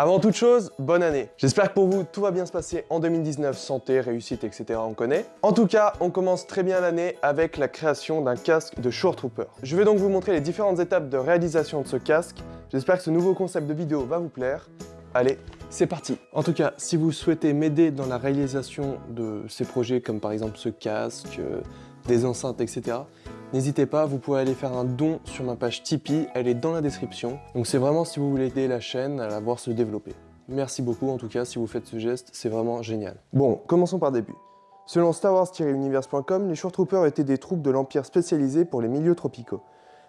Avant toute chose, bonne année J'espère que pour vous, tout va bien se passer en 2019, santé, réussite, etc. on connaît. En tout cas, on commence très bien l'année avec la création d'un casque de Shore Trooper. Je vais donc vous montrer les différentes étapes de réalisation de ce casque. J'espère que ce nouveau concept de vidéo va vous plaire. Allez, c'est parti En tout cas, si vous souhaitez m'aider dans la réalisation de ces projets, comme par exemple ce casque, euh, des enceintes, etc., N'hésitez pas, vous pouvez aller faire un don sur ma page Tipeee, elle est dans la description. Donc c'est vraiment si vous voulez aider la chaîne à la voir se développer. Merci beaucoup en tout cas si vous faites ce geste, c'est vraiment génial. Bon, commençons par début. Selon Star Wars-Universe.com, les Short Troopers étaient des troupes de l'Empire spécialisées pour les milieux tropicaux.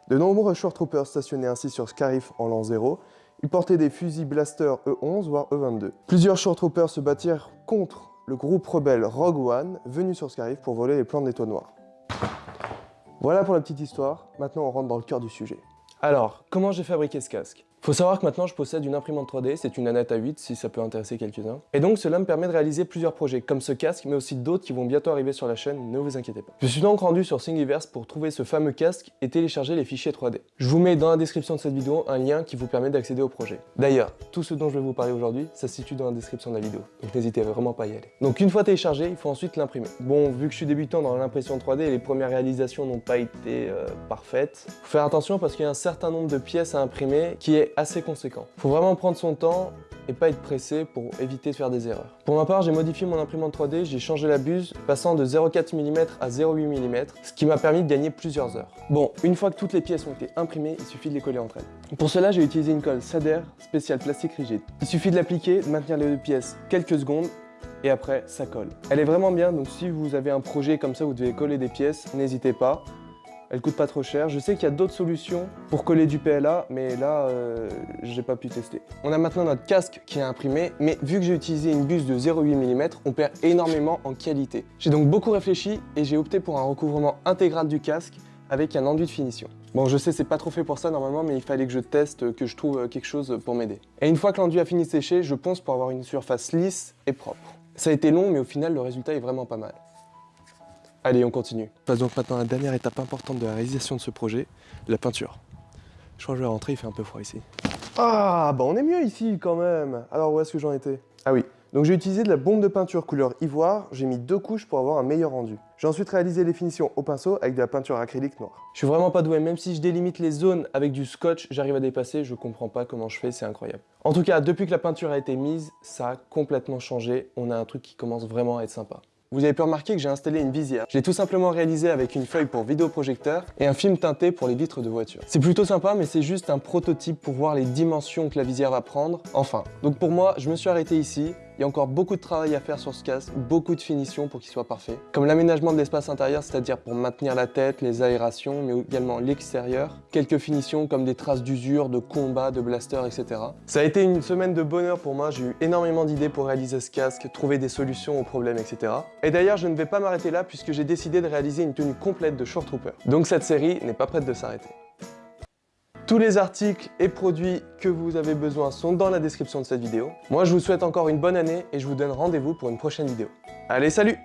De nombreux Short Troopers stationnaient ainsi sur Scarif en l'an 0, ils portaient des fusils blaster E11 voire E22. Plusieurs Short Troopers se battirent contre le groupe rebelle Rogue One venu sur Scarif pour voler les plans de l'étoile noire. Voilà pour la petite histoire, maintenant on rentre dans le cœur du sujet. Alors, comment j'ai fabriqué ce casque? Faut savoir que maintenant je possède une imprimante 3D, c'est une Anata 8 si ça peut intéresser quelques-uns. Et donc cela me permet de réaliser plusieurs projets comme ce casque mais aussi d'autres qui vont bientôt arriver sur la chaîne, ne vous inquiétez pas. Je suis donc rendu sur Thingiverse pour trouver ce fameux casque et télécharger les fichiers 3D. Je vous mets dans la description de cette vidéo un lien qui vous permet d'accéder au projet. D'ailleurs, tout ce dont je vais vous parler aujourd'hui, ça se situe dans la description de la vidéo, donc n'hésitez vraiment pas à y aller. Donc une fois téléchargé, il faut ensuite l'imprimer. Bon, vu que je suis débutant dans l'impression 3D, les premières réalisations n'ont pas été euh, parfaites. Faut faire attention parce qu'il y a un certain nombre de pièces à imprimer qui est assez conséquent. Faut vraiment prendre son temps et pas être pressé pour éviter de faire des erreurs. Pour ma part, j'ai modifié mon imprimante 3D, j'ai changé la buse, passant de 0,4 mm à 0,8 mm, ce qui m'a permis de gagner plusieurs heures. Bon, une fois que toutes les pièces ont été imprimées, il suffit de les coller entre elles. Pour cela, j'ai utilisé une colle Sader spéciale plastique rigide. Il suffit de l'appliquer, de maintenir les deux pièces quelques secondes, et après, ça colle. Elle est vraiment bien, donc si vous avez un projet comme ça, vous devez coller des pièces, n'hésitez pas elle coûte pas trop cher. Je sais qu'il y a d'autres solutions pour coller du PLA, mais là, euh, j'ai pas pu tester. On a maintenant notre casque qui est imprimé, mais vu que j'ai utilisé une buse de 0,8 mm, on perd énormément en qualité. J'ai donc beaucoup réfléchi et j'ai opté pour un recouvrement intégral du casque avec un enduit de finition. Bon, je sais, c'est pas trop fait pour ça normalement, mais il fallait que je teste, que je trouve quelque chose pour m'aider. Et une fois que l'enduit a fini de sécher, je ponce pour avoir une surface lisse et propre. Ça a été long, mais au final, le résultat est vraiment pas mal. Allez, on continue. On passe donc maintenant à la dernière étape importante de la réalisation de ce projet, la peinture. Je crois que je vais rentrer, il fait un peu froid ici. Ah, bah on est mieux ici quand même Alors où est-ce que j'en étais? Ah oui, donc j'ai utilisé de la bombe de peinture couleur ivoire, j'ai mis deux couches pour avoir un meilleur rendu. J'ai ensuite réalisé les finitions au pinceau avec de la peinture acrylique noire. Je suis vraiment pas doué, même si je délimite les zones avec du scotch, j'arrive à dépasser, je comprends pas comment je fais, c'est incroyable. En tout cas, depuis que la peinture a été mise, ça a complètement changé, on a un truc qui commence vraiment à être sympa. Vous avez pu remarquer que j'ai installé une visière. Je l'ai tout simplement réalisé avec une feuille pour vidéoprojecteur et un film teinté pour les vitres de voiture. C'est plutôt sympa mais c'est juste un prototype pour voir les dimensions que la visière va prendre. Enfin, donc pour moi, je me suis arrêté ici. Il y a encore beaucoup de travail à faire sur ce casque, beaucoup de finitions pour qu'il soit parfait. Comme l'aménagement de l'espace intérieur, c'est-à-dire pour maintenir la tête, les aérations, mais également l'extérieur. Quelques finitions comme des traces d'usure, de combat, de blaster, etc. Ça a été une semaine de bonheur pour moi, j'ai eu énormément d'idées pour réaliser ce casque, trouver des solutions aux problèmes, etc. Et d'ailleurs, je ne vais pas m'arrêter là puisque j'ai décidé de réaliser une tenue complète de Short Trooper. Donc cette série n'est pas prête de s'arrêter. Tous les articles et produits que vous avez besoin sont dans la description de cette vidéo. Moi, je vous souhaite encore une bonne année et je vous donne rendez-vous pour une prochaine vidéo. Allez, salut